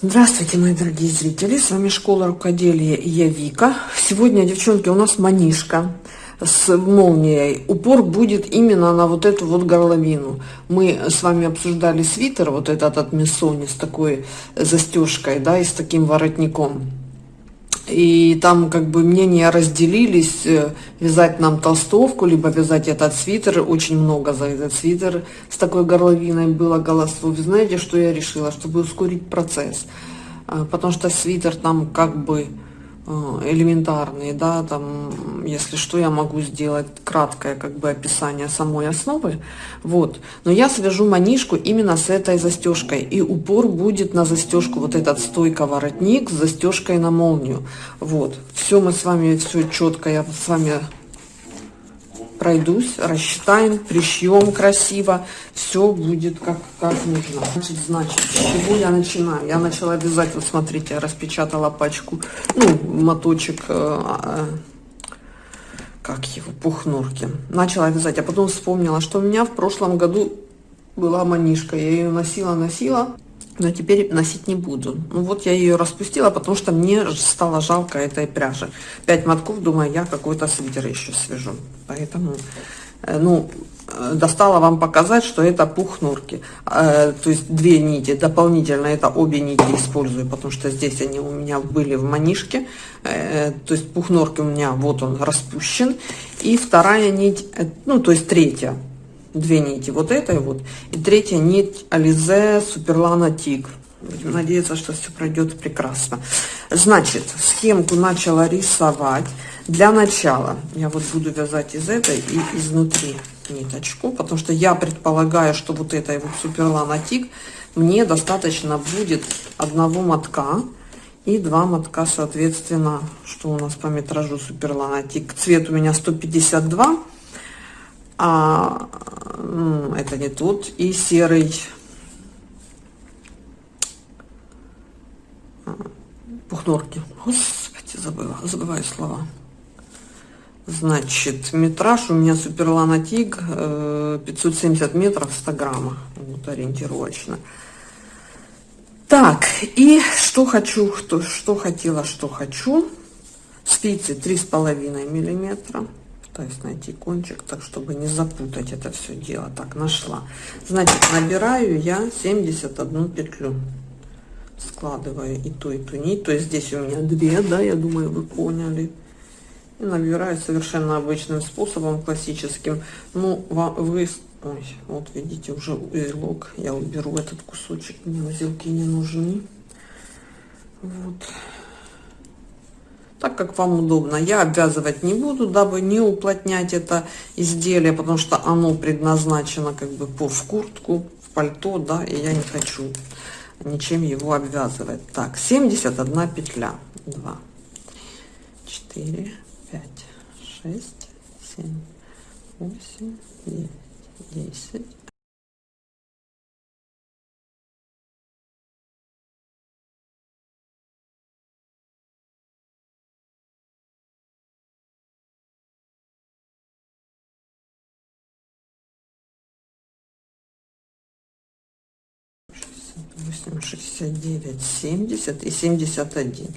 Здравствуйте, мои дорогие зрители! С вами Школа Рукоделия и я Вика. Сегодня, девчонки, у нас манишка с молнией. Упор будет именно на вот эту вот горловину. Мы с вами обсуждали свитер, вот этот от Миссони с такой застежкой, да, и с таким воротником. И там как бы мнения разделились, э, вязать нам толстовку, либо вязать этот свитер. Очень много за этот свитер с такой горловиной было голосов. Знаете, что я решила? Чтобы ускорить процесс. А, потому что свитер там как бы Э, элементарные, да, там, если что, я могу сделать краткое, как бы, описание самой основы, вот, но я свяжу манишку именно с этой застежкой, и упор будет на застежку, вот этот стойка воротник с застежкой на молнию, вот, все мы с вами, все четко я с вами пройдусь, рассчитаем, пришьем красиво, все будет как, как нужно. Значит, значит, с чего я начинаю? Я начала вот смотрите, я распечатала пачку, ну, моточек, э, э, как его, пухнурки. Начала вязать, а потом вспомнила, что у меня в прошлом году была манишка, я ее носила, носила, но теперь носить не буду. Ну вот я ее распустила, потому что мне стало жалко этой пряжи. Пять мотков, думаю, я какой-то свитер еще свяжу. Поэтому, э, ну, э, достала вам показать, что это пух норки. Э, то есть две нити, дополнительно это обе нити использую, потому что здесь они у меня были в манишке. То есть пух норки у меня, вот он распущен. И вторая нить, ну, то есть третья, две нити вот этой вот и третья нить Ализе Суперлана Тиг. Будем надеяться, что все пройдет прекрасно. Значит, схемку начала рисовать. Для начала я вот буду вязать из этой и изнутри ниточку, потому что я предполагаю, что вот этой вот Суперлана Тиг мне достаточно будет одного мотка и два мотка, соответственно, что у нас по метражу Суперлана Тиг. Цвет у меня 152 а это не тут, и серый пухнорки. Господи, забыла, забываю слова. Значит, метраж у меня Суперлана Тиг 570 метров 100 граммов, вот ориентировочно. Так, и что хочу, что, что хотела, что хочу. Спицы 3,5 миллиметра пытаюсь найти кончик, так чтобы не запутать это все дело. Так, нашла. Значит, набираю я 71 петлю. Складываю и ту, и ту нить. То есть здесь у меня две, да, я думаю, вы поняли. И набираю совершенно обычным способом, классическим. Ну, вы... Ой, вот видите, уже узелок. Я уберу этот кусочек, мне узелки не нужны. Вот так как вам удобно. Я обвязывать не буду, дабы не уплотнять это изделие, потому что оно предназначено как бы по в куртку, в пальто, да, и я не хочу ничем его обвязывать. Так, 71 петля. 2, 4, 5, 6, 7, 8, 9, 10, 8, 69, 70 и 71.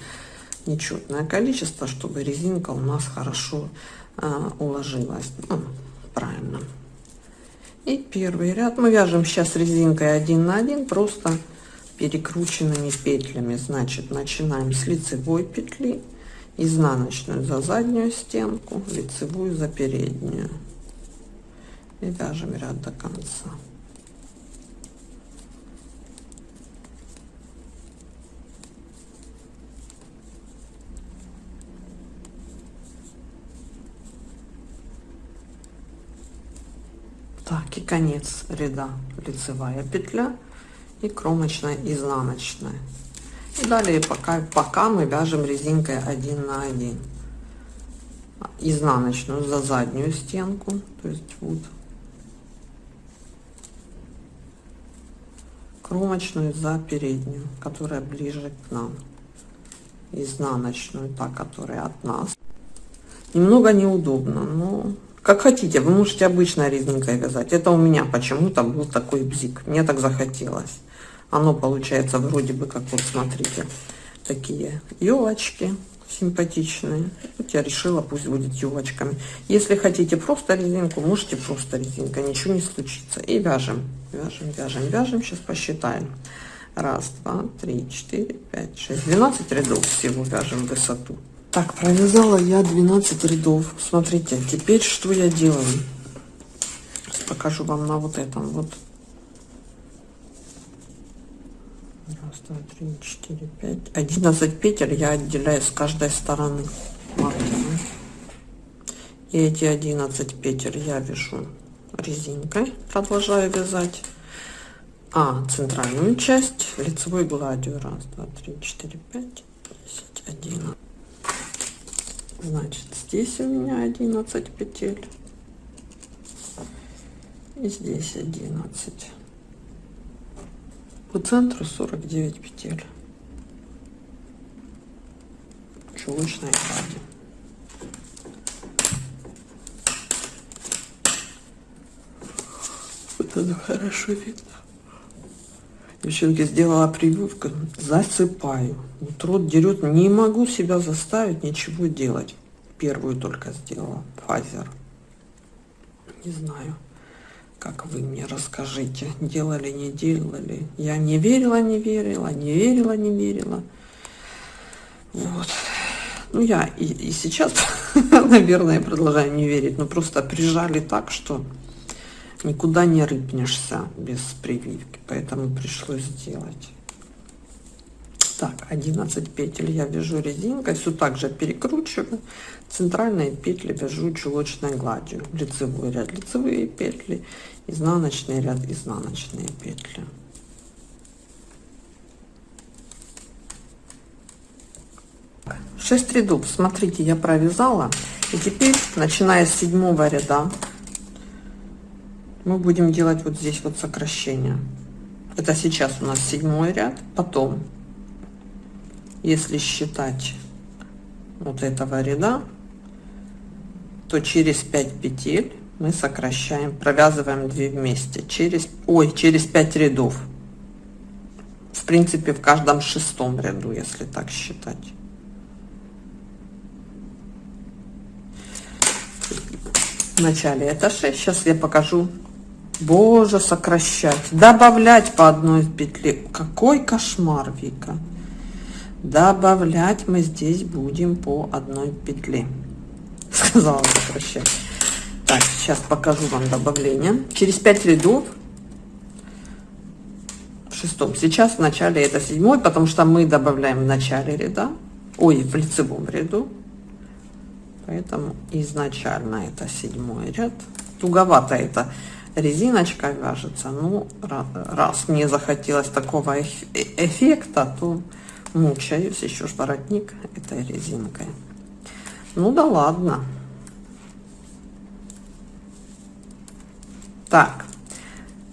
Нечетное количество, чтобы резинка у нас хорошо а, уложилась. Ну, правильно. И первый ряд мы вяжем сейчас резинкой 1 на 1, просто перекрученными петлями. Значит, начинаем с лицевой петли, изнаночную за заднюю стенку, лицевую за переднюю. И вяжем ряд до конца. Так, и конец ряда лицевая петля и кромочная изнаночная. И далее пока, пока мы вяжем резинкой 1 на 1 изнаночную за заднюю стенку, то есть вот кромочную за переднюю, которая ближе к нам, изнаночную, та, которая от нас. Немного неудобно, но как хотите, вы можете обычной резинкой вязать. Это у меня почему-то был такой бзик. Мне так захотелось. Оно получается вроде бы, как вот смотрите, такие елочки симпатичные. Вот я решила, пусть будет елочками. Если хотите просто резинку, можете просто резинка, ничего не случится. И вяжем, вяжем, вяжем, вяжем. Сейчас посчитаем. Раз, два, три, четыре, пять, шесть. 12 рядов всего вяжем высоту. Так, провязала я 12 рядов. Смотрите, теперь что я делаю? Сейчас покажу вам на вот этом вот. Раз, два, три, четыре, пять. 11 петель я отделяю с каждой стороны. И эти 11 петель я вяжу резинкой, продолжаю вязать. А, центральную часть лицевой гладью. Раз, два, три, четыре, пять, десять, одиннадцать. Значит, здесь у меня 11 петель. И здесь 11. По центру 49 петель. Чулочная глади. Вот это хорошо видно. Девчонки, сделала прививку, засыпаю. Вот рот дерет, не могу себя заставить ничего делать. Первую только сделала, Фазер. Не знаю, как вы мне расскажите, делали, не делали. Я не верила, не верила, не верила, не верила. Вот. Ну, я и, и сейчас, наверное, продолжаю не верить, но просто прижали так, что никуда не рыпнешься без прививки, поэтому пришлось сделать. Так, 11 петель я вяжу резинкой, все так же перекручиваю. Центральные петли вяжу чулочной гладью. Лицевой ряд лицевые петли, изнаночный ряд изнаночные петли. Шесть рядов, смотрите, я провязала. И теперь, начиная с седьмого ряда, мы будем делать вот здесь вот сокращение. Это сейчас у нас седьмой ряд. Потом, если считать вот этого ряда, то через 5 петель мы сокращаем, провязываем 2 вместе. Через, ой, через 5 рядов. В принципе, в каждом шестом ряду, если так считать. В начале это 6. Сейчас я покажу Боже, сокращать. Добавлять по одной петле. Какой кошмар, Вика. Добавлять мы здесь будем по одной петле. Сказала сокращать. Так, сейчас покажу вам добавление. Через 5 рядов в шестом. Сейчас в начале это седьмой, потому что мы добавляем в начале ряда, ой, в лицевом ряду. Поэтому изначально это седьмой ряд. Туговато это резиночка вяжется. Ну, раз мне захотелось такого эффекта, то мучаюсь еще ж воротник этой резинкой. Ну да ладно. Так,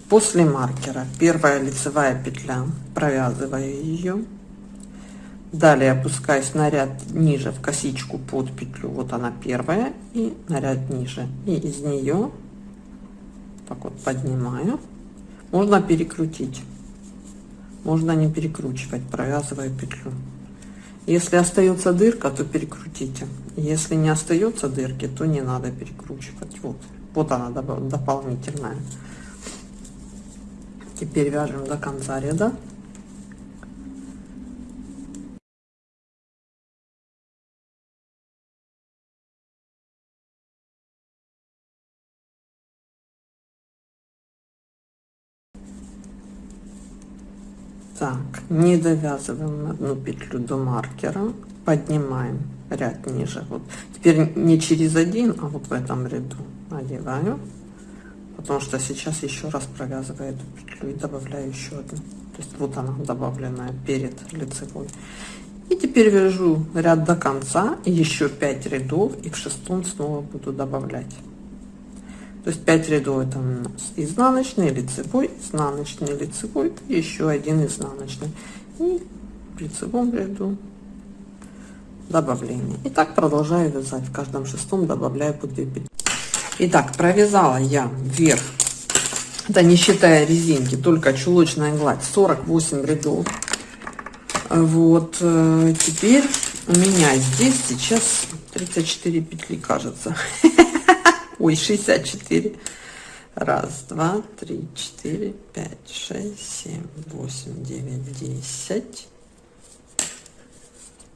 после маркера первая лицевая петля, провязываю ее. Далее опускаюсь на ряд ниже в косичку под петлю, вот она первая, и на ряд ниже. И из нее так вот поднимаю. Можно перекрутить. Можно не перекручивать, провязывая петлю. Если остается дырка, то перекрутите. Если не остается дырки, то не надо перекручивать. Вот, вот она дополнительная. Теперь вяжем до конца ряда. Так, не довязываем одну петлю до маркера, поднимаем ряд ниже. Вот теперь не через один, а вот в этом ряду одеваю, потому что сейчас еще раз провязываю эту петлю и добавляю еще одну. То есть вот она добавленная перед лицевой. И теперь вяжу ряд до конца, еще 5 рядов, и в шестом снова буду добавлять. То есть 5 рядов это у нас изнаночный, лицевой, изнаночный, лицевой, еще один изнаночный. И в лицевом ряду добавление. И так продолжаю вязать. В каждом шестом добавляю по 2 петли. Итак, провязала я вверх это не считая резинки, только чулочная гладь, 48 рядов. Вот, э, теперь у меня здесь сейчас 34 петли, кажется. Ой, 64. Раз, два, три, четыре, пять, шесть, семь, восемь, девять, десять.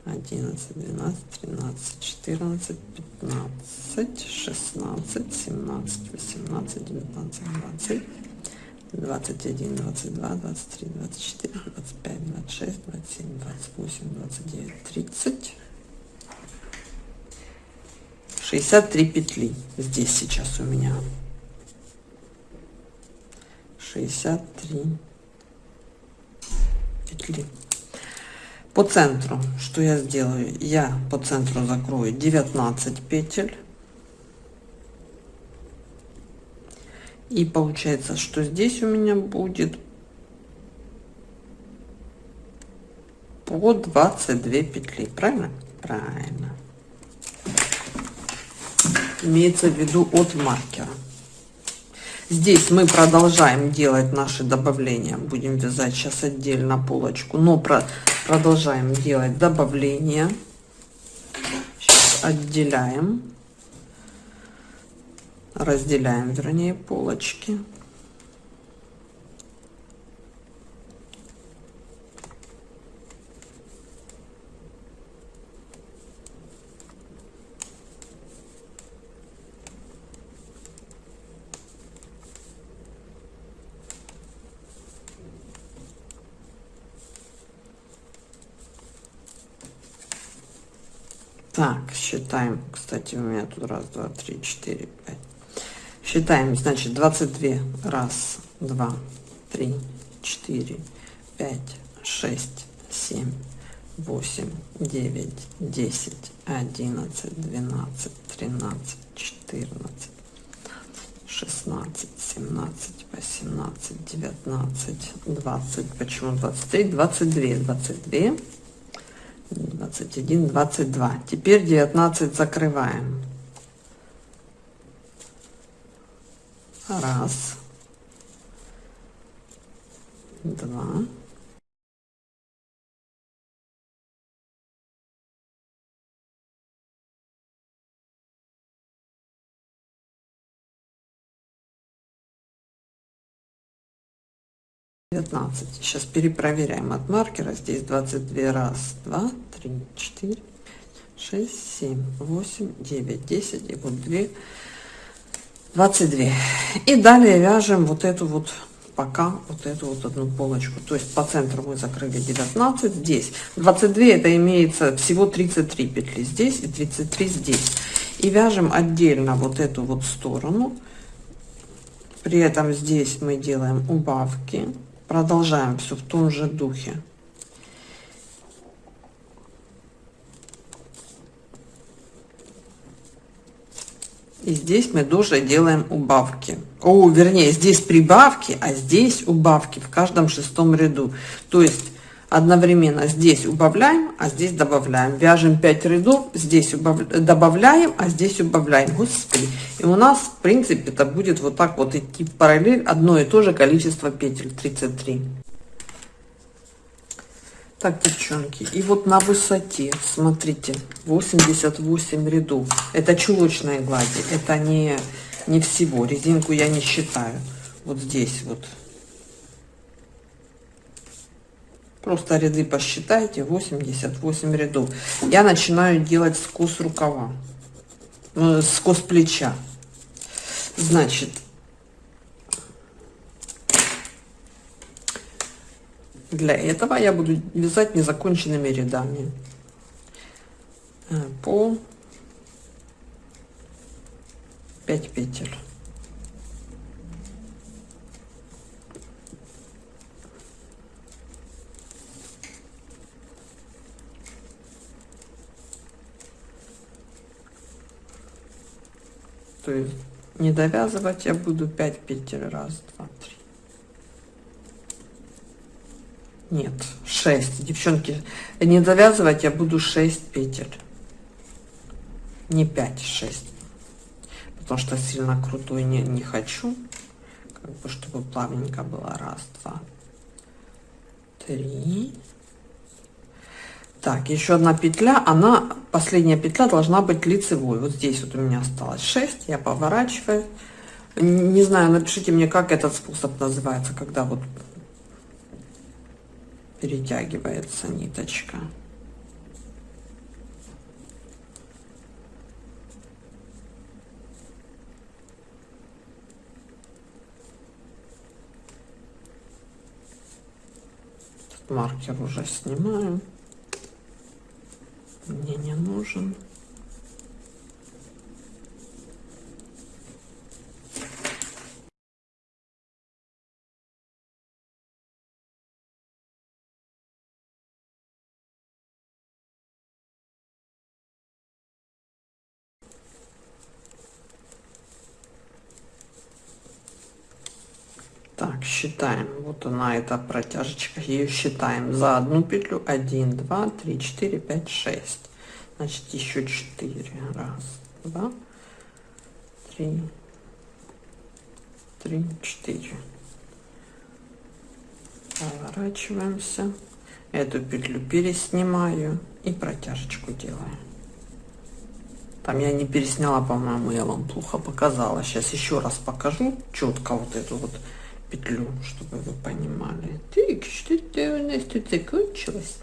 одиннадцать, двенадцать, тринадцать, четырнадцать, пятнадцать, шестнадцать, семнадцать, восемнадцать, девятнадцать, двадцать. 21, 22, 23, 24, 25, 26, 27, 28, 29, 30. 63 петли здесь сейчас у меня. 63 петли. По центру, что я сделаю? Я по центру закрою 19 петель. И получается, что здесь у меня будет по 22 петли. Правильно? Правильно. Имеется в виду от маркера. Здесь мы продолжаем делать наши добавления. Будем вязать сейчас отдельно полочку. Но про продолжаем делать добавления. Отделяем разделяем, вернее, полочки. Так, считаем. Кстати, у меня тут раз, два, три, четыре, пять. Считаем, значит, 22. Раз, два, три, четыре, пять, шесть, семь, восемь, девять, десять, одиннадцать, двенадцать, тринадцать, четырнадцать, шестнадцать, семнадцать, восемнадцать, девятнадцать, двадцать. Почему 23? 22. 22. 21, 22. Теперь 19 закрываем. 16 сейчас перепроверяем от маркера. Здесь 22 раз 2 3 4 6 7 8 9 10 и вот 2 22 и далее вяжем вот эту вот пока вот эту вот одну полочку. То есть по центру мы закрыли 19 здесь 22 это имеется всего 33 петли. Здесь и 33 здесь. И вяжем отдельно вот эту вот сторону. При этом здесь мы делаем убавки продолжаем все в том же духе И здесь мы тоже делаем убавки. О, вернее, здесь прибавки, а здесь убавки в каждом шестом ряду. То есть одновременно здесь убавляем, а здесь добавляем. Вяжем 5 рядов, здесь убав... добавляем, а здесь убавляем. Господи. И у нас, в принципе, это будет вот так вот идти параллель, одно и то же количество петель, 33. Так, девчонки, и вот на высоте, смотрите, 88 рядов. Это чулочные глади, это не, не всего. Резинку я не считаю. Вот здесь вот. Просто ряды посчитайте, 88 рядов. Я начинаю делать скос рукава, ну, скос плеча. Значит, Для этого я буду вязать незаконченными рядами э, по 5 петель. То есть не довязывать я буду 5 петель. Раз, два, три. Нет, 6. Девчонки, не завязывать я буду 6 петель. Не 5, 6. Потому что сильно крутой не, не хочу. как бы, чтобы плавненько было. Раз, два, три. Так, еще одна петля, она, последняя петля должна быть лицевой. Вот здесь вот у меня осталось 6, я поворачиваю. Не знаю, напишите мне, как этот способ называется, когда вот перетягивается ниточка. маркер уже снимаю мне не нужен Так, считаем. Вот она, эта протяжечка. Ее считаем за одну петлю. 1, 2, 3, 4, 5, 6. Значит, еще 4. Раз, два, три, три, четыре. Поворачиваемся. Эту петлю переснимаю и протяжечку делаю. Там я не пересняла, по-моему, я вам плохо показала. Сейчас еще раз покажу четко вот эту вот петлю, чтобы вы понимали. Так, что-то у нас тут закончилось.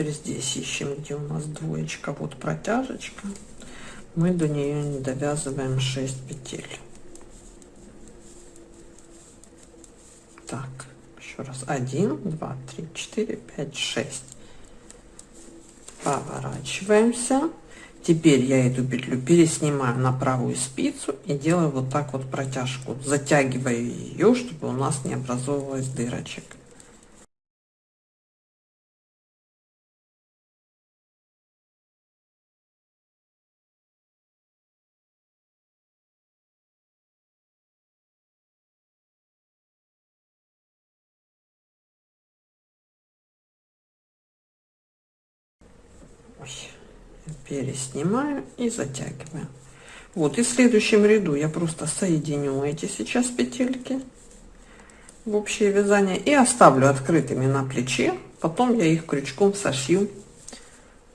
Теперь здесь ищем, где у нас двоечка, вот протяжечка. Мы до нее не довязываем 6 петель. Так, еще раз. 1, 2, 3, 4, 5, 6. Поворачиваемся. Теперь я эту петлю переснимаю на правую спицу и делаю вот так вот протяжку. Затягиваю ее, чтобы у нас не образовывалась дырочек. Переснимаю и затягиваю. Вот, и в следующем ряду я просто соединю эти сейчас петельки в общее вязание и оставлю открытыми на плече. Потом я их крючком сошью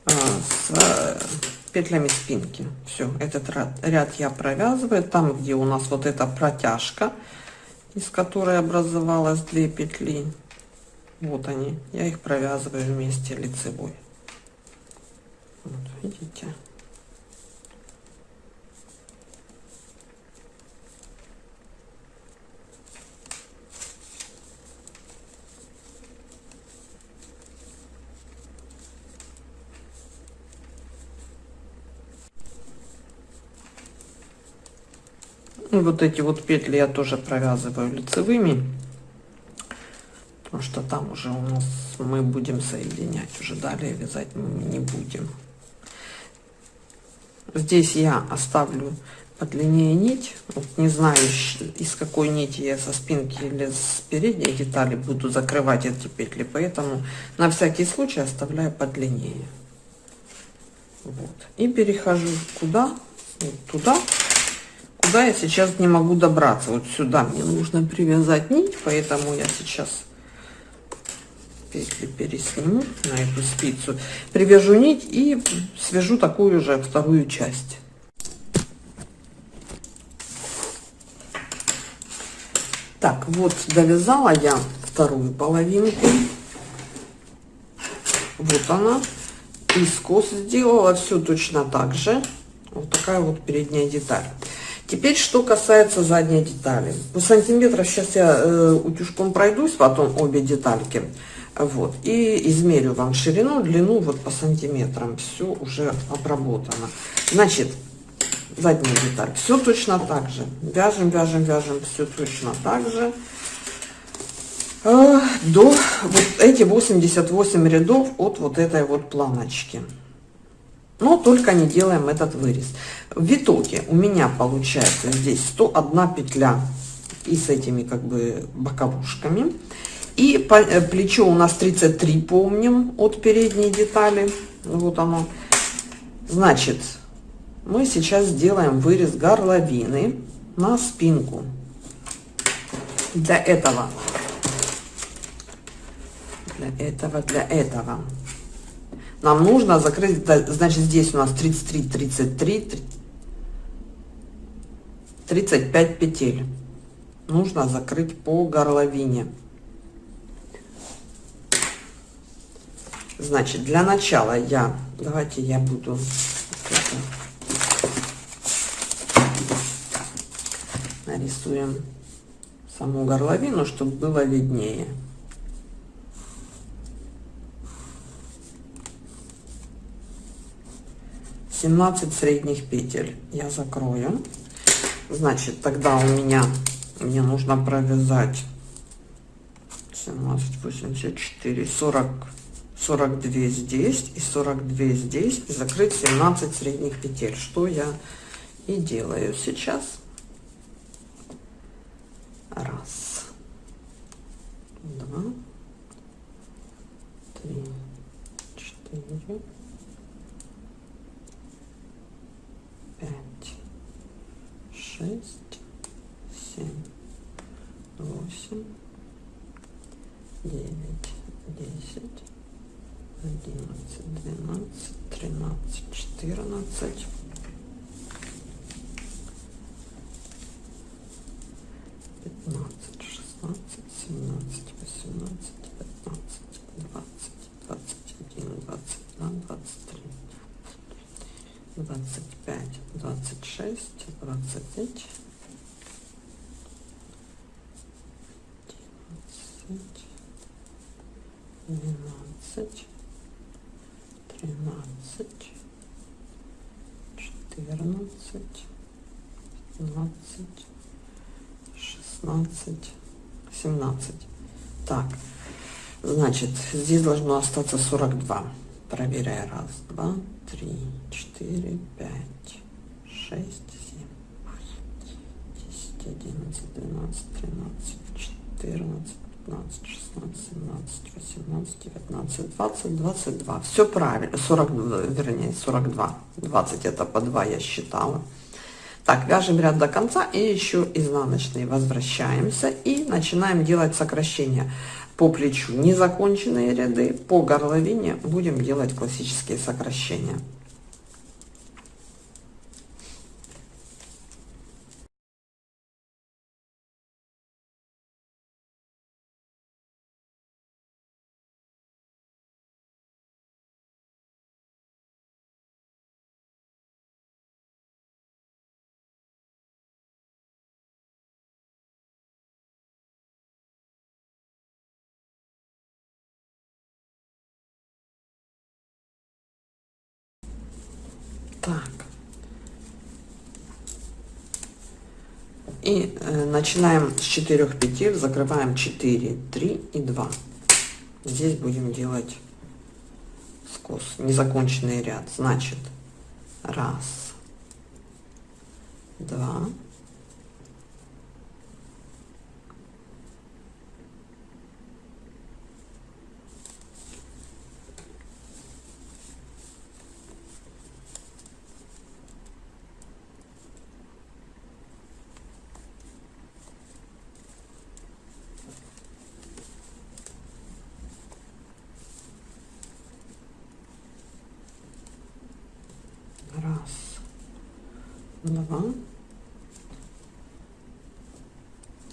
а, с а, петлями спинки. Все, этот ряд, ряд я провязываю. Там, где у нас вот эта протяжка, из которой образовалась две петли, вот они, я их провязываю вместе лицевой. Вот, видите? И вот эти вот петли я тоже провязываю лицевыми, потому что там уже у нас мы будем соединять, уже далее вязать мы не будем. Здесь я оставлю подлиннее нить. Вот не знаю, из какой нити я со спинки или с передней детали буду закрывать эти петли, поэтому на всякий случай оставляю подлиннее. Вот. И перехожу куда? Вот туда, куда я сейчас не могу добраться. Вот сюда мне нужно привязать нить, поэтому я сейчас петли пересниму на эту спицу, привяжу нить и свяжу такую же вторую часть. Так, вот довязала я вторую половинку. Вот она. И скос сделала все точно так же. Вот такая вот передняя деталь. Теперь, что касается задней детали. По сантиметрам сейчас я э, утюжком пройдусь, потом обе детальки. Вот. И измерю вам ширину, длину вот по сантиметрам. Все уже обработано. Значит, задняя деталь. Все точно так же. Вяжем, вяжем, вяжем. Все точно так же. Э, до вот эти 88 рядов от вот этой вот планочки. Но только не делаем этот вырез. В итоге у меня получается здесь 101 петля и с этими как бы боковушками. И э, плечо у нас 33, помним, от передней детали. Вот оно. Значит, мы сейчас сделаем вырез горловины на спинку. Для этого, для этого, для этого нам нужно закрыть, значит, здесь у нас 33, 33, 35 петель. Нужно закрыть по горловине. Значит, для начала я, давайте я буду нарисуем саму горловину, чтобы было виднее. Семнадцать средних петель я закрою. Значит, тогда у меня мне нужно провязать 17, 84, 40, 42 здесь и 42 здесь и закрыть 17 средних петель, что я и делаю сейчас. Раз, два, три, четыре, пять, шесть, семь, восемь, девять, десять, одиннадцать, двенадцать, тринадцать, четырнадцать. 15, 16, 17, 18, 19, 20, 21, 22, 23, 25, 26, 29, 11, 12, 13, 14, 15, 16, 17. Так, значит, здесь должно остаться 42. Проверяю. Раз, два, три, четыре, пять, шесть, семь, десять, одиннадцать, двенадцать, тринадцать, четырнадцать, пятнадцать, шестнадцать, семнадцать, восемнадцать, девятнадцать, двадцать, двадцать два. Все правильно. 40, вернее, 42. 20 это по 2 я считала. Так, вяжем ряд до конца и еще изнаночный возвращаемся и начинаем делать сокращения по плечу. Незаконченные ряды по горловине будем делать классические сокращения. И э, начинаем с 4 петель, закрываем 4, 3 и 2. Здесь будем делать скос, незаконченный ряд. Значит, раз, два, два,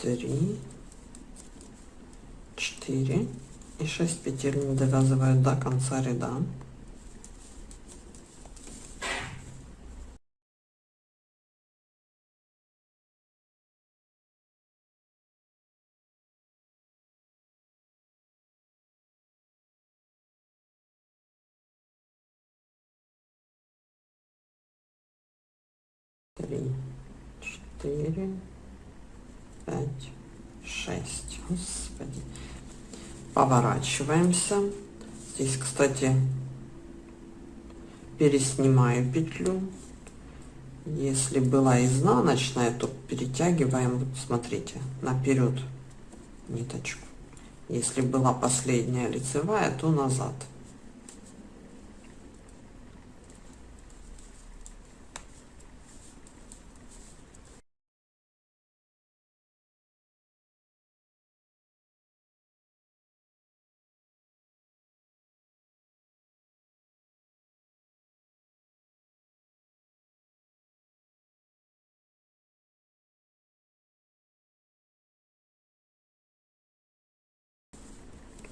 три, четыре и шесть петель не довязываю до конца ряда. три, четыре, пять, шесть. Господи. Поворачиваемся. Здесь, кстати, переснимаю петлю. Если была изнаночная, то перетягиваем, смотрите, наперед ниточку. Если была последняя лицевая, то назад.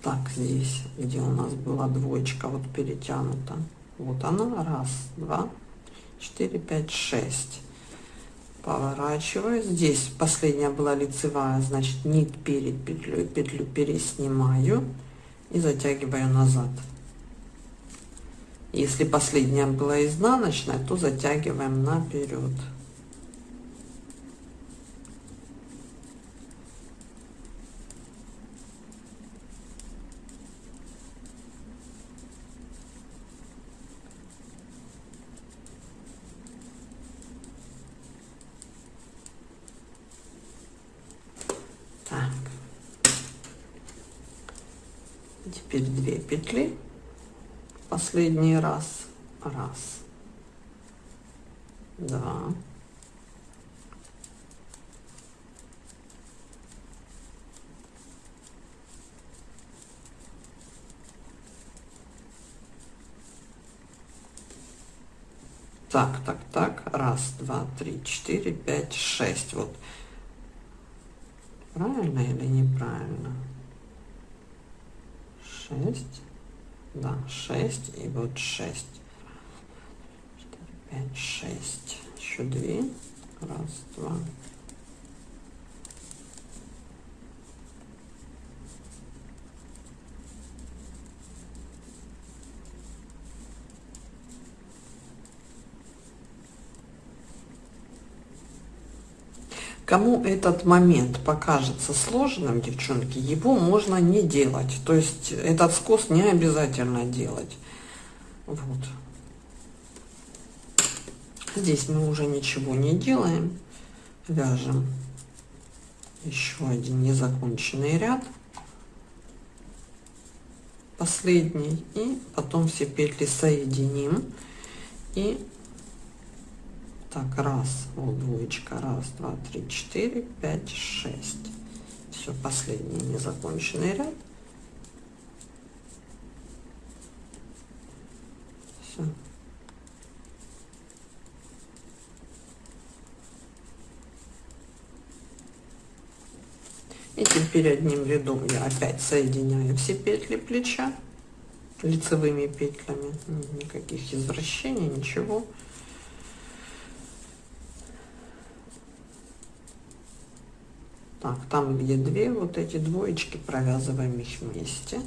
Так здесь где у нас была двоечка вот перетянута. Вот она раз два четыре пять шесть. Поворачиваю. Здесь последняя была лицевая значит нить перед петлей петлю переснимаю и затягиваю назад. Если последняя была изнаночная то затягиваем наперед теперь 2 петли последний раз. Раз. Два. Так так так. Раз два три четыре пять шесть. Вот. Правильно или неправильно? 6 да 6 и вот 6 4, 5 6 еще 2 раз два Кому этот момент покажется сложным, девчонки, его можно не делать. То есть этот скос не обязательно делать. Вот. Здесь мы уже ничего не делаем. Вяжем еще один незаконченный ряд. Последний. И потом все петли соединим. И так, раз, вот двоечка, раз, два, три, четыре, пять, шесть. Все, последний незаконченный ряд. Все. И теперь одним рядом я опять соединяю все петли плеча лицевыми петлями. Никаких извращений, ничего. Так, там где две, вот эти двоечки, провязываем их вместе.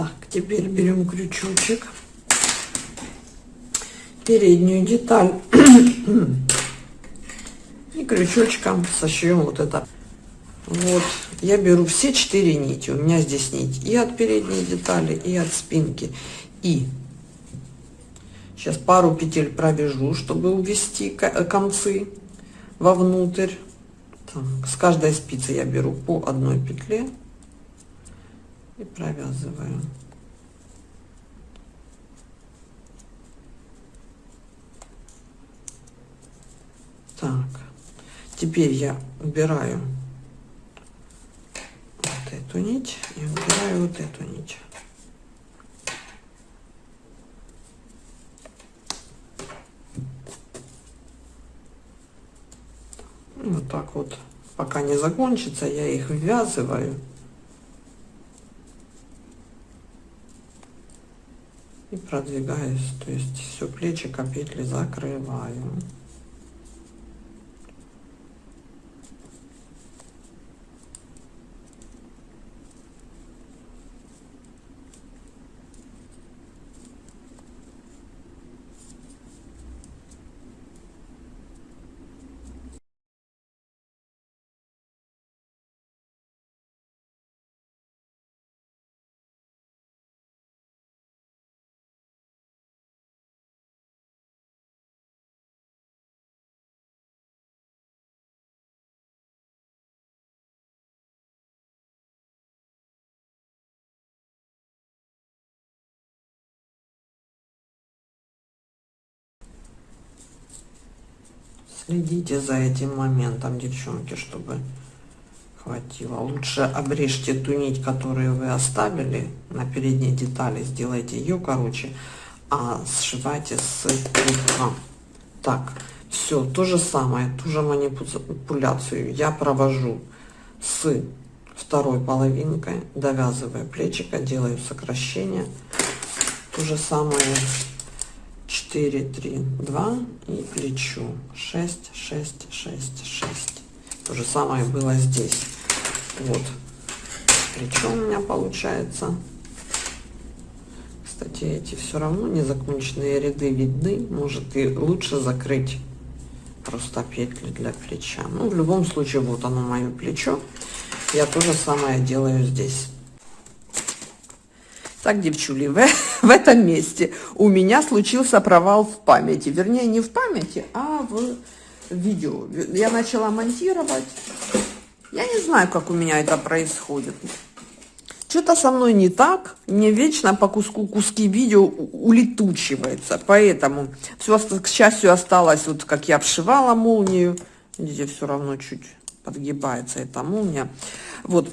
Так, теперь берем крючочек, переднюю деталь и крючочком сошьем вот это. Вот, я беру все четыре нити, у меня здесь нить и от передней детали, и от спинки. И сейчас пару петель провяжу, чтобы увести концы вовнутрь. Так, с каждой спицы я беру по одной петле и провязываю Теперь я убираю вот эту нить и убираю вот эту нить. Вот так вот, пока не закончится, я их ввязываю. И продвигаюсь, то есть все плечико петли закрываю. Следите за этим моментом, девчонки, чтобы хватило. Лучше обрежьте ту нить, которую вы оставили на передней детали, сделайте ее короче, а сшивайте с крючка. Так, все, то же самое, ту же манипуляцию я провожу с второй половинкой, довязывая плечика, делаю сокращение. То же самое 4, 3, 2 и плечу 6, 6, 6, 6. То же самое было здесь. Вот. Плечо у меня получается. Кстати, эти все равно незаконченные ряды видны. Может и лучше закрыть просто петли для плеча. Ну, в любом случае, вот оно мое плечо. Я то же самое делаю здесь. Так, девчули, в, в этом месте у меня случился провал в памяти. Вернее, не в памяти, а в видео. Я начала монтировать. Я не знаю, как у меня это происходит. Что-то со мной не так. Мне вечно по куску куски видео улетучивается. Поэтому все, к счастью, осталось, вот как я обшивала молнию. Видите, все равно чуть подгибается эта молния. Вот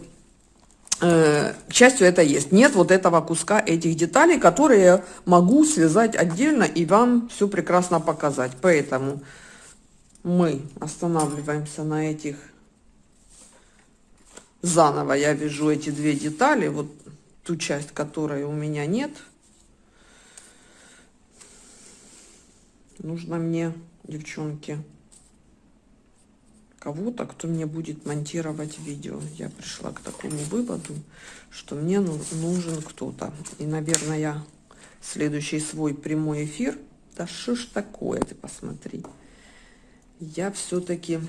к счастью, это есть. Нет вот этого куска этих деталей, которые могу связать отдельно и вам все прекрасно показать. Поэтому мы останавливаемся на этих. Заново я вяжу эти две детали, вот ту часть, которой у меня нет. Нужно мне, девчонки, кого-то, кто мне будет монтировать видео. Я пришла к такому выводу, что мне нужен кто-то. И, наверное, я следующий свой прямой эфир... Да что ж такое, ты посмотри. Я все-таки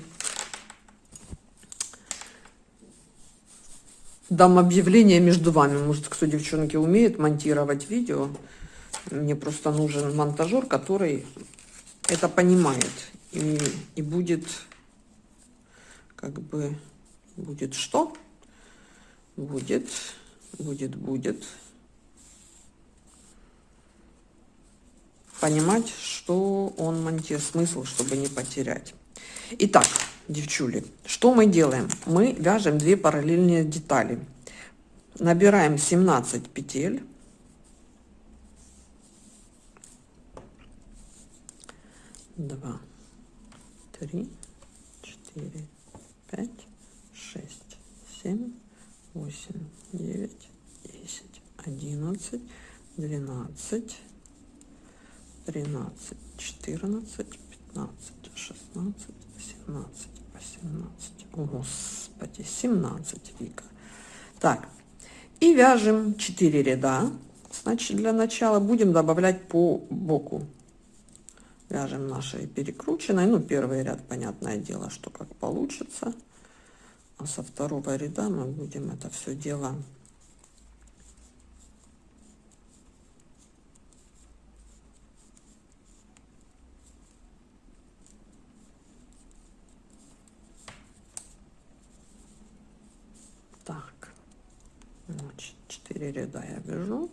дам объявление между вами. Может, кто, девчонки, умеет монтировать видео. Мне просто нужен монтажер, который это понимает и, и будет как бы будет что? Будет, будет, будет. Понимать, что он монтирует, смысл, чтобы не потерять. Итак, девчули, что мы делаем? Мы вяжем две параллельные детали. Набираем 17 петель. Два, три, четыре, пять, шесть, семь, восемь, девять, десять, одиннадцать, двенадцать, тринадцать, четырнадцать, пятнадцать, шестнадцать, семнадцать, восемнадцать. О, Господи, семнадцать, Вика. Так, и вяжем 4 ряда. Значит, для начала будем добавлять по боку вяжем нашей перекрученной. Ну первый ряд понятное дело что как получится. А со второго ряда мы будем это все дело так. Значит 4 ряда я вяжу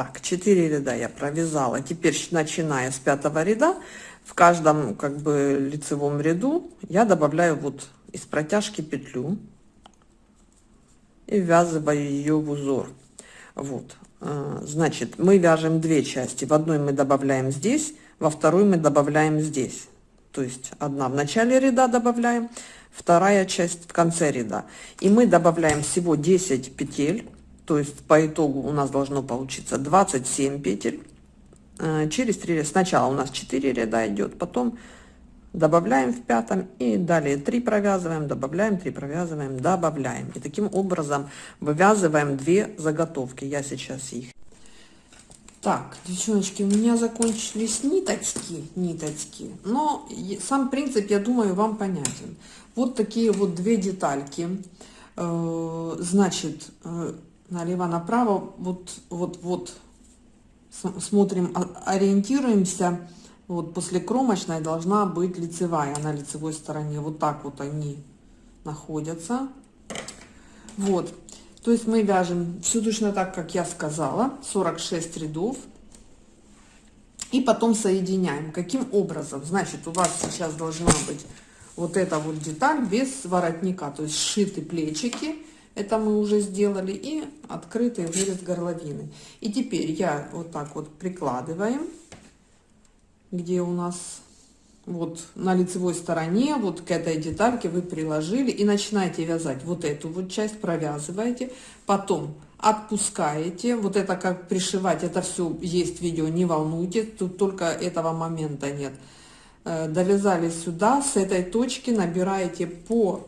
Так, 4 ряда я провязала. Теперь, начиная с пятого ряда, в каждом как бы лицевом ряду я добавляю вот из протяжки петлю и ввязываю ее в узор. Вот, а, значит, мы вяжем две части. В одной мы добавляем здесь, во второй мы добавляем здесь. То есть одна в начале ряда добавляем, вторая часть в конце ряда. И мы добавляем всего 10 петель то есть по итогу у нас должно получиться 27 петель э, через 3 ряда. Сначала у нас 4 ряда идет, потом добавляем в пятом и далее 3 провязываем, добавляем, 3 провязываем, добавляем. И таким образом вывязываем 2 заготовки. Я сейчас их. Так, девчоночки, у меня закончились ниточки, ниточки, но сам принцип, я думаю, вам понятен. Вот такие вот две детальки. Э, значит, э, налево направо. Вот вот вот. Смотрим ориентируемся. Вот после кромочной должна быть лицевая. На лицевой стороне вот так вот они находятся. Вот. То есть мы вяжем все точно так как я сказала. 46 рядов. И потом соединяем. Каким образом? Значит у вас сейчас должна быть вот эта вот деталь без воротника. То есть сшиты плечики это мы уже сделали. И открытый вырез горловины. И теперь я вот так вот прикладываем, где у нас вот на лицевой стороне, вот к этой детальке вы приложили и начинаете вязать вот эту вот часть, провязываете, потом отпускаете, вот это как пришивать, это все есть видео, не волнуйтесь, тут только этого момента нет. Э, довязали сюда, с этой точки набираете по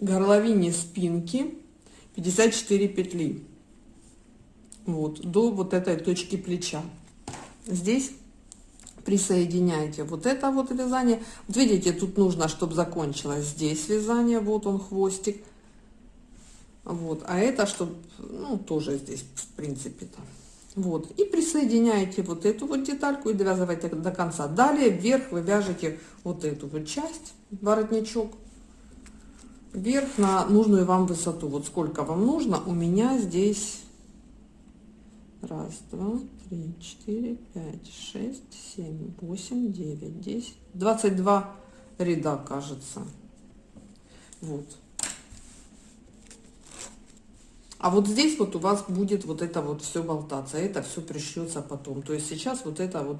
горловине спинки 54 петли. Вот до вот этой точки плеча. Здесь присоединяйте вот это вот вязание. Вот видите тут нужно чтобы закончилось. Здесь вязание вот он хвостик. Вот а это чтобы ну тоже здесь в принципе то вот и присоединяете вот эту вот детальку и довязывайте до конца. Далее вверх вы вяжете вот эту вот часть воротничок вверх на нужную вам высоту. Вот сколько вам нужно. У меня здесь раз, два, три, четыре, пять, шесть, семь, восемь, девять, десять, двадцать два ряда, кажется. Вот. А вот здесь вот у вас будет вот это вот все болтаться, это все пришьется потом. То есть сейчас вот это вот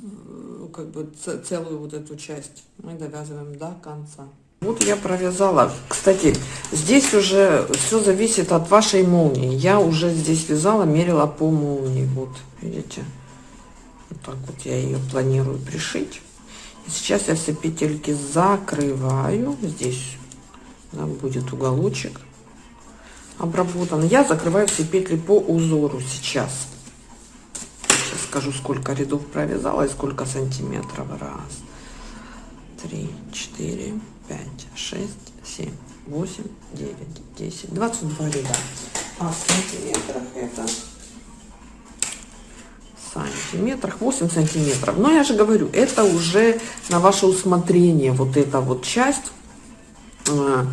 э, как бы целую вот эту часть мы довязываем до конца. Вот я провязала. Кстати, здесь уже все зависит от вашей молнии. Я уже здесь вязала, мерила по молнии. Вот, видите? Вот так вот я ее планирую пришить. И сейчас я все петельки закрываю. Здесь да, будет уголочек обработан. Я закрываю все петли по узору сейчас. Сейчас скажу, сколько рядов провязала и сколько сантиметров. Раз, три, четыре, 5, 6, 7, 8, 9, 10, 22 ряда. А в сантиметрах это сантиметрах 8 сантиметров. Но я же говорю это уже на ваше усмотрение вот эта вот часть э,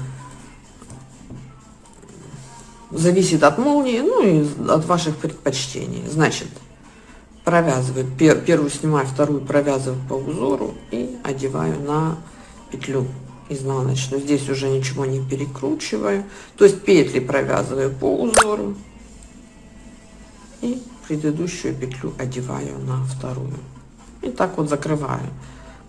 зависит от молнии ну и от ваших предпочтений. Значит провязываю пер, первую снимаю вторую провязываю по узору и одеваю на петлю изнаночную. Здесь уже ничего не перекручиваю. То есть петли провязываю по узору. И предыдущую петлю одеваю на вторую. И так вот закрываю.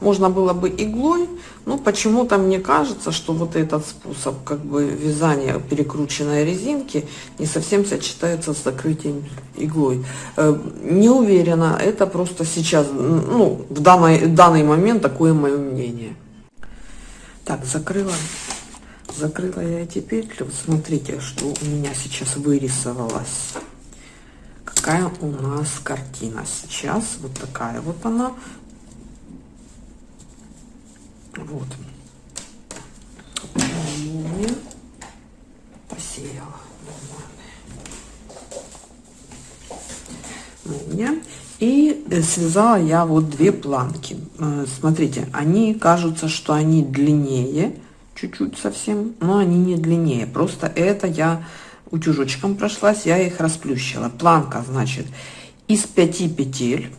Можно было бы иглой но почему-то мне кажется что вот этот способ как бы вязания перекрученной резинки не совсем сочетается с закрытием иглой. Э, не уверена это просто сейчас ну в данный данный момент такое мое мнение так, закрыла, закрыла я эти петли. Вот смотрите, что у меня сейчас вырисовалось. Какая у нас картина сейчас. Вот такая вот она. Вот. Молния посеяла. И связала я вот две планки. Э, смотрите, они кажутся, что они длиннее, чуть-чуть совсем, но они не длиннее. Просто это я утюжочком прошлась, я их расплющила. Планка, значит, из 5 петель.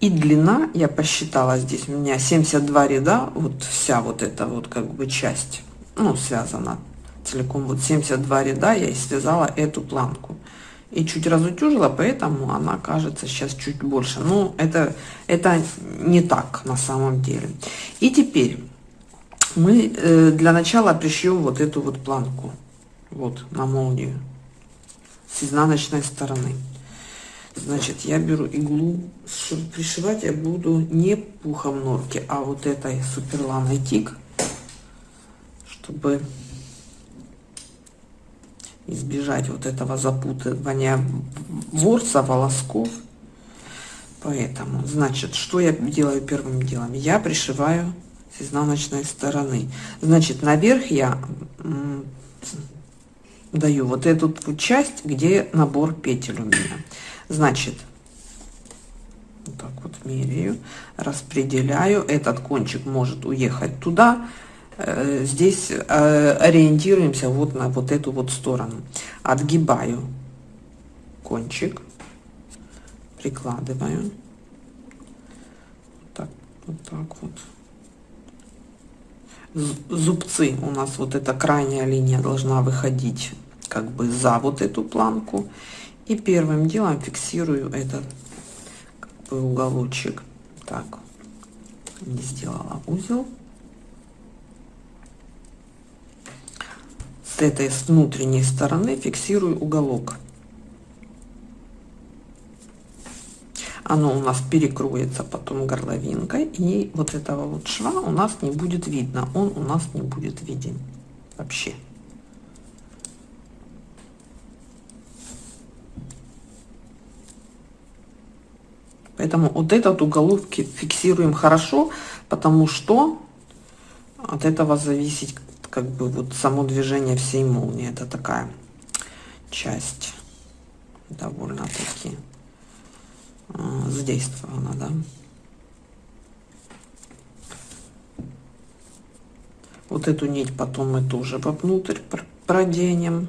И длина, я посчитала здесь, у меня 72 ряда, вот вся вот эта вот как бы часть, ну, связана целиком, вот 72 ряда я и связала эту планку. И чуть разутюжила, поэтому она кажется сейчас чуть больше. Но это, это не так на самом деле. И теперь мы э, для начала пришьем вот эту вот планку. Вот на молнию с изнаночной стороны. Значит, я беру иглу, чтобы пришивать я буду не пухом норки, а вот этой суперланой тик, чтобы избежать вот этого запутывания ворса, волосков. Поэтому, значит, что я делаю первым делом? Я пришиваю с изнаночной стороны. Значит, наверх я даю вот эту часть, где набор петель у меня. Значит, вот так вот меряю, распределяю. Этот кончик может уехать туда. Э, здесь э, ориентируемся вот на вот эту вот сторону. Отгибаю кончик, прикладываю. Так, вот так вот зубцы у нас вот эта крайняя линия должна выходить как бы за вот эту планку и первым делом фиксирую этот как бы уголочек так не сделала узел этой с внутренней стороны фиксирую уголок. Оно у нас перекроется потом горловинкой и вот этого вот шва у нас не будет видно. Он у нас не будет виден вообще. Поэтому вот этот уголок фиксируем хорошо потому что от этого зависит как бы вот само движение всей молнии это такая часть довольно таки а, задействована, да. Вот эту нить потом мы тоже вовнутрь проденем.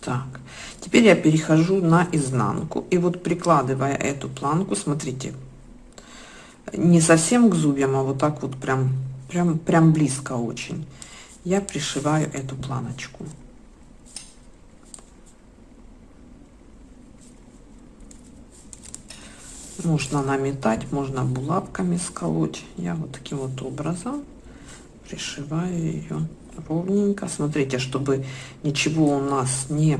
Так, теперь я перехожу на изнанку. И вот прикладывая эту планку, смотрите, не совсем к зубьям, а вот так вот прям, прям, прям близко очень. Я пришиваю эту планочку. Можно наметать, можно булавками сколоть. Я вот таким вот образом пришиваю ее ровненько. Смотрите, чтобы ничего у нас не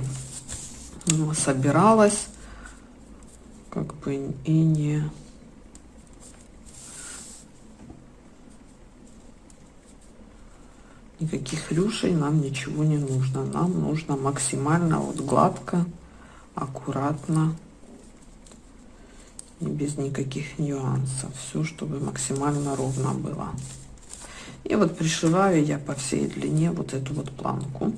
собиралось, как бы и не никаких рюшей нам ничего не нужно. Нам нужно максимально вот гладко, аккуратно и без никаких нюансов. Все, чтобы максимально ровно было. И вот пришиваю я по всей длине вот эту вот планку.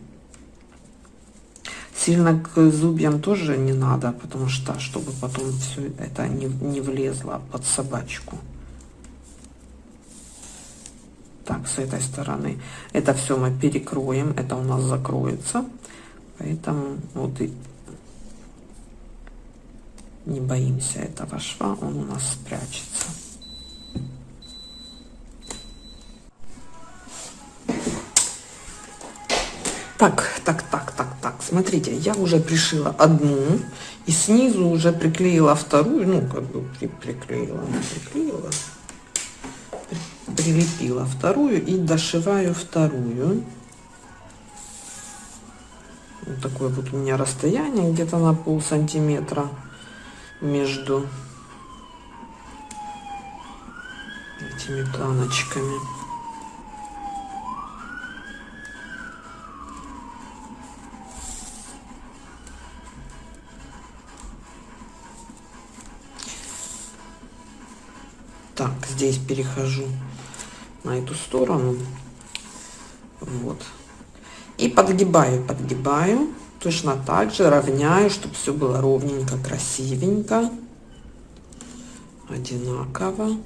Сильно к зубьям тоже не надо, потому что, чтобы потом все это не, не влезло под собачку. Так, с этой стороны. Это все мы перекроем, это у нас закроется. Поэтому вот и не боимся этого шва, он у нас спрячется. Так, так, так, так, так, смотрите, я уже пришила одну и снизу уже приклеила вторую, ну, как бы приклеила, приклеила, прилепила вторую и дошиваю вторую. Вот такое вот у меня расстояние, где-то на пол сантиметра между этими планочками. Так, здесь перехожу на эту сторону. Вот. И подгибаю, подгибаю. Точно так же равняю, чтобы все было ровненько, красивенько, одинаково.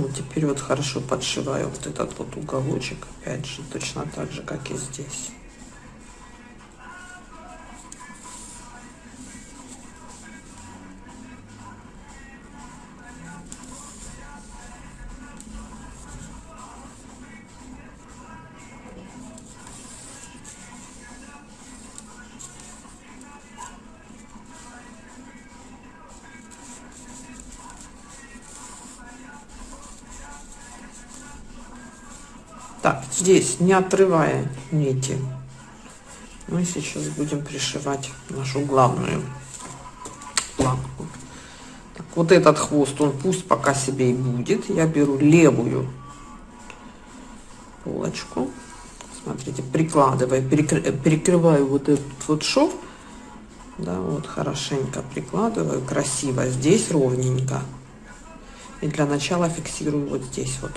Ну, теперь вот хорошо подшиваю вот этот вот уголочек, опять же, точно так же, как и здесь. Здесь, не отрывая нити, мы сейчас будем пришивать нашу главную планку. Так, вот этот хвост, он пусть пока себе и будет. Я беру левую полочку. Смотрите, прикладываю, перекрываю вот этот вот шов. Да, вот хорошенько прикладываю, красиво. Здесь ровненько. И для начала фиксирую вот здесь вот.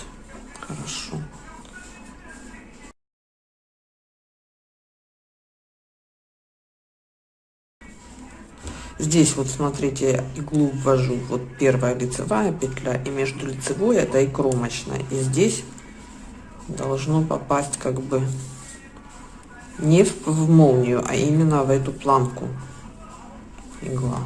Здесь вот смотрите, иглу ввожу, вот первая лицевая петля, и между лицевой это и кромочная. И здесь должно попасть как бы не в, в молнию, а именно в эту планку игла.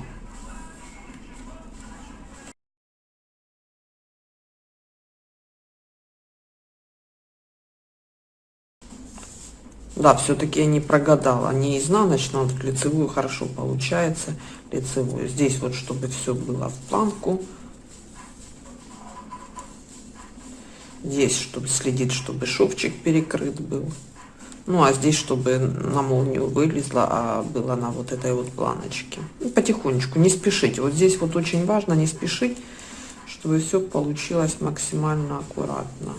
Да, все-таки я не прогадала. Не изнаночную, вот лицевую хорошо получается. Лицевую. Здесь вот, чтобы все было в планку. Здесь, чтобы следить, чтобы шовчик перекрыт был. Ну, а здесь, чтобы на молнию вылезла, а было на вот этой вот планочке. И потихонечку, не спешите. Вот здесь вот очень важно не спешить, чтобы все получилось максимально аккуратно.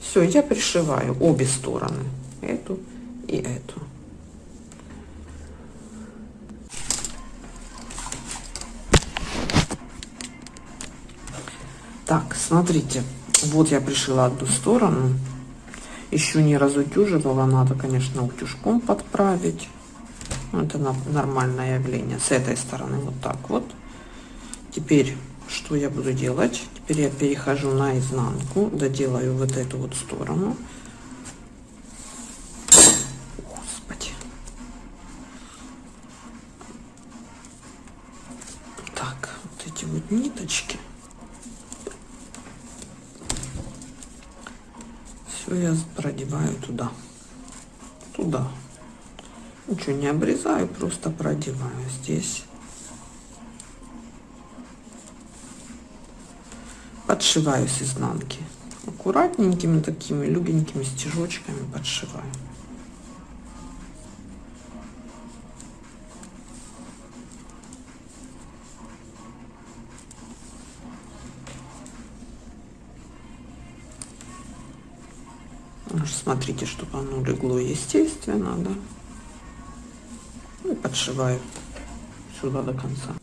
Все, я пришиваю обе стороны, эту и эту. Так, смотрите, вот я пришила одну сторону, еще не разутюживала, надо, конечно, утюжком подправить. Это нормальное явление. С этой стороны вот так вот. Теперь что я буду делать? Теперь я перехожу на изнанку, доделаю вот эту вот сторону. Все я продеваю туда. Туда. Ничего не обрезаю, просто продеваю здесь. подшиваю с изнанки. Аккуратненькими такими легенькими стежочками подшиваю. Смотрите, чтобы оно легло естественно, да. И подшиваю сюда до конца.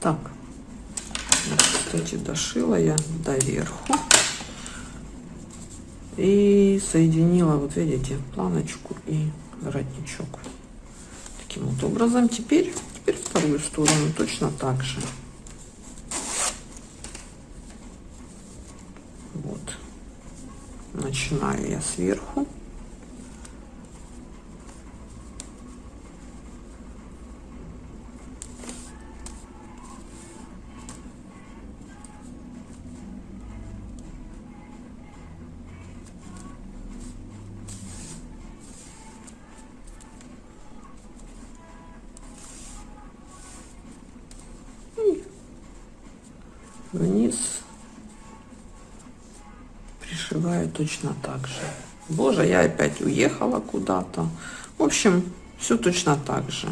Так, кстати, дошила я доверху. И соединила, вот видите, планочку и воротничок. Таким вот образом. Теперь, теперь вторую сторону точно так же. Вот. Начинаю я сверху. Точно так же. Боже я опять уехала куда-то. В общем все точно так же.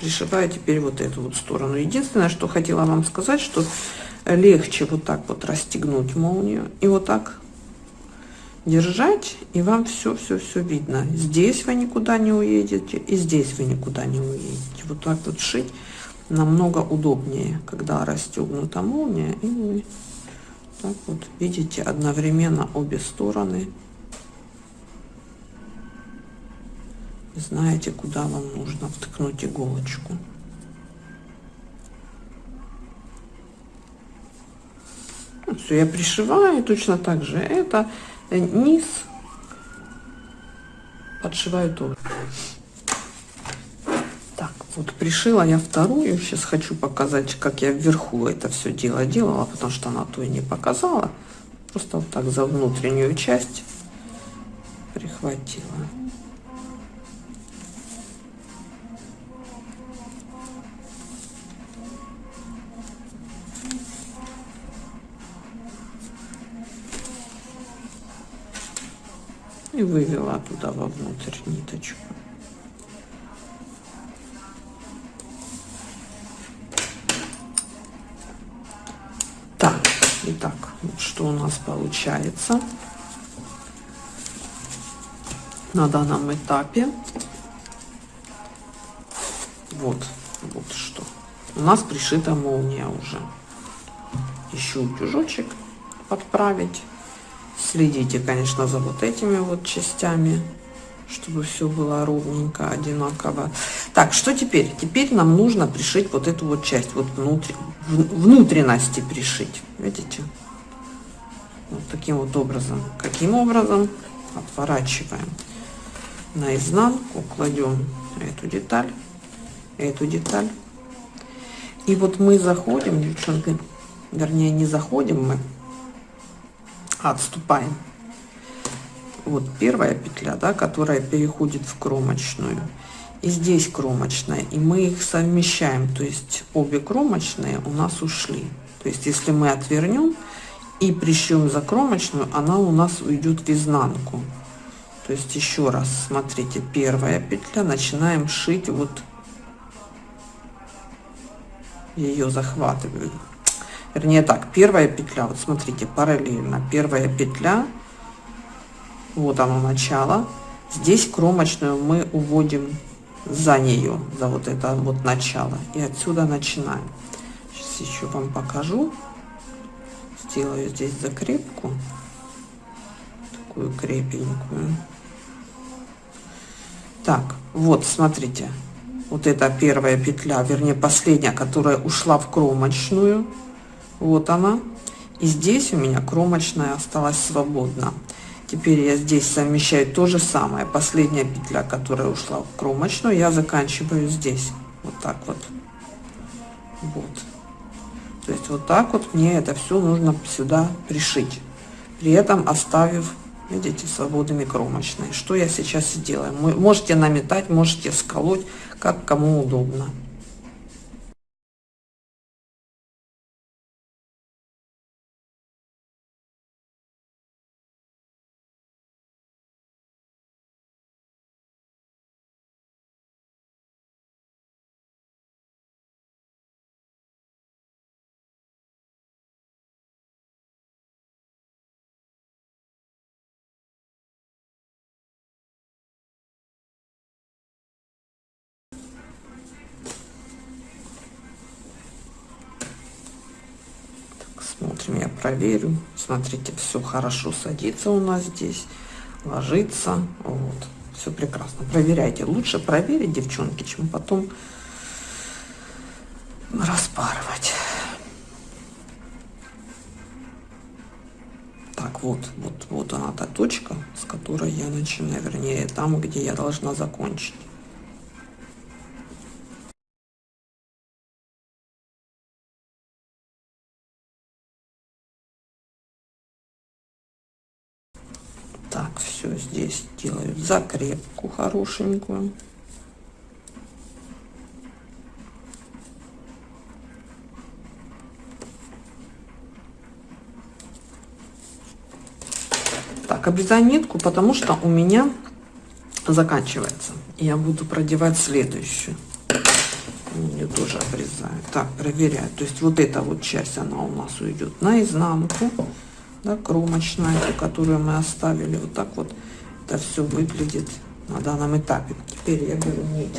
Пришиваю теперь вот эту вот сторону. Единственное что хотела вам сказать что легче вот так вот расстегнуть молнию и вот так держать и вам все все все видно. Здесь вы никуда не уедете и здесь вы никуда не уедете. Вот так вот шить намного удобнее, когда расстегнута молния, и так вот видите одновременно обе стороны. Знаете, куда вам нужно вткнуть иголочку. Все, я пришиваю точно так же. Это низ подшиваю тоже. Вот пришила я вторую. Сейчас хочу показать, как я вверху это все дело делала, потому что она то и не показала. Просто вот так за внутреннюю часть прихватила. и вывела туда вовнутрь ниточку. Что у нас получается на данном этапе. Вот, вот что. У нас пришита молния уже. Еще утюжочек подправить. Следите, конечно, за вот этими вот частями, чтобы все было ровненько, одинаково. Так, что теперь? Теперь нам нужно пришить вот эту вот часть, вот внутри, внутренности пришить. Видите? Таким вот образом. Каким образом? Отворачиваем наизнанку, кладем эту деталь, эту деталь. И вот мы заходим, девчонки, вернее не заходим мы, отступаем. Вот первая петля, да, которая переходит в кромочную. И здесь кромочная. И мы их совмещаем. То есть обе кромочные у нас ушли. То есть если мы отвернем и пришьем за кромочную, она у нас уйдет в изнанку. То есть еще раз, смотрите, первая петля, начинаем шить вот. Ее захватываю вернее так первая петля вот смотрите параллельно. Первая петля. Вот оно начало. Здесь кромочную мы уводим за нее за вот это вот начало. И отсюда начинаем. Сейчас еще вам покажу сделаю здесь закрепку такую крепенькую так вот смотрите вот эта первая петля вернее последняя которая ушла в кромочную вот она. И здесь у меня кромочная осталась свободна. Теперь я здесь совмещаю то же самое. Последняя петля, которая ушла в кромочную, я заканчиваю здесь. Вот так вот. Вот. То есть вот так вот мне это все нужно сюда пришить. При этом оставив, видите, свободными кромочные. Что я сейчас сделаю? Можете наметать, можете сколоть, как кому удобно. Проверю. Смотрите, все хорошо садится у нас здесь, ложится. Вот, все прекрасно. Проверяйте. Лучше проверить, девчонки, чем потом распарывать. Так, вот, вот, вот она та точка, с которой я начинаю, вернее, там, где я должна закончить. Закрепку хорошенькую. Так, обрезаю нитку, потому что у меня заканчивается. Я буду продевать следующую. Ее тоже обрезаю. Так, проверяю. То есть вот эта вот часть, она у нас уйдет наизнанку да, кромочная, которую мы оставили. Вот так вот это все выглядит на данном этапе. Теперь я беру нить.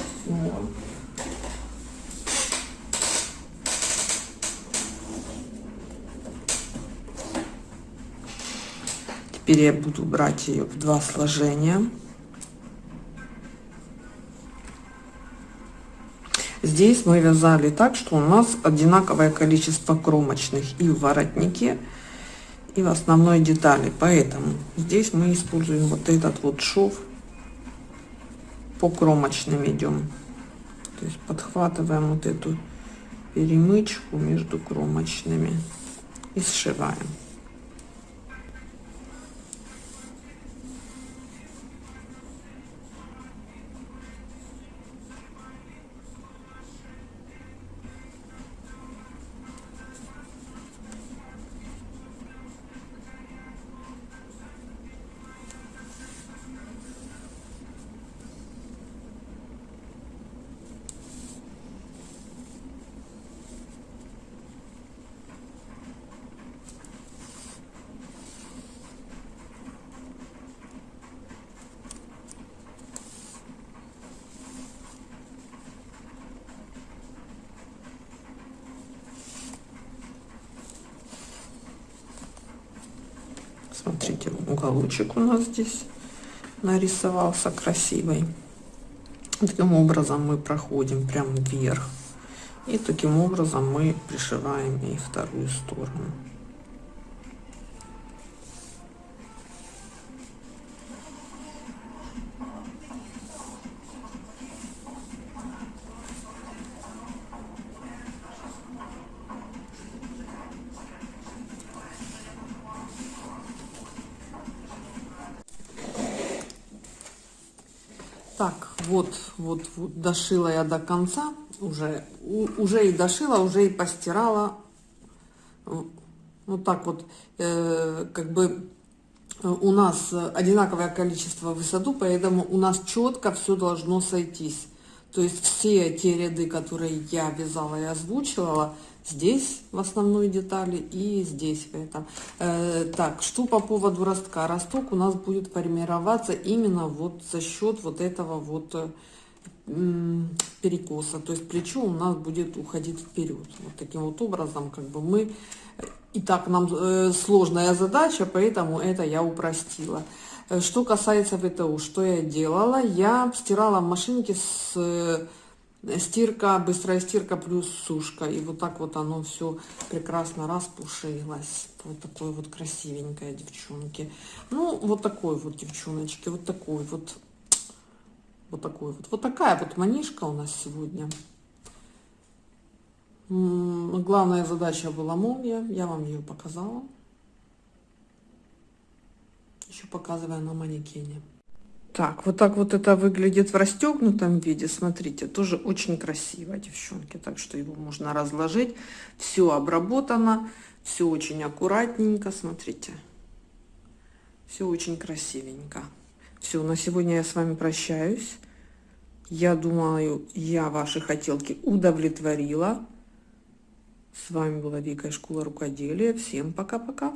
Теперь я буду брать ее в два сложения. Здесь мы вязали так, что у нас одинаковое количество кромочных и в воротнике, и в основной детали. Поэтому здесь мы используем вот этот вот шов. По кромочным идем. То есть подхватываем вот эту перемычку между кромочными и сшиваем. Уголочек у нас здесь нарисовался красивый. Таким образом мы проходим прямо вверх. И таким образом мы пришиваем и вторую сторону. Вот, вот, дошила я до конца, уже, у, уже и дошила, уже и постирала. Вот так вот, э, как бы у нас одинаковое количество высоту, поэтому у нас четко все должно сойтись. То есть все те ряды, которые я вязала и озвучивала, здесь в основной детали и здесь в этом. Э, так, что по поводу ростка? Росток у нас будет формироваться именно вот за счет вот этого вот э, перекоса. То есть плечо у нас будет уходить вперед. Вот таким вот образом как бы мы... И так нам э, сложная задача, поэтому это я упростила. Э, что касается ВТУ, что я делала? Я стирала в машинке с э, стирка, быстрая стирка плюс сушка. И вот так вот оно все прекрасно распушилось. Вот такой вот красивенькая девчонки. Ну, вот такой вот девчоночки, вот такой вот. Вот такой вот. Вот такая вот манишка у нас сегодня. Главная задача была молния. Я вам ее показала. Еще показываю на манекене. Так, вот так вот это выглядит в расстегнутом виде. Смотрите, тоже очень красиво, девчонки. Так что его можно разложить. Все обработано, все очень аккуратненько. Смотрите, все очень красивенько. Все, на сегодня я с вами прощаюсь. Я думаю, я ваши хотелки удовлетворила. С вами была Вика из школы рукоделия. Всем пока-пока.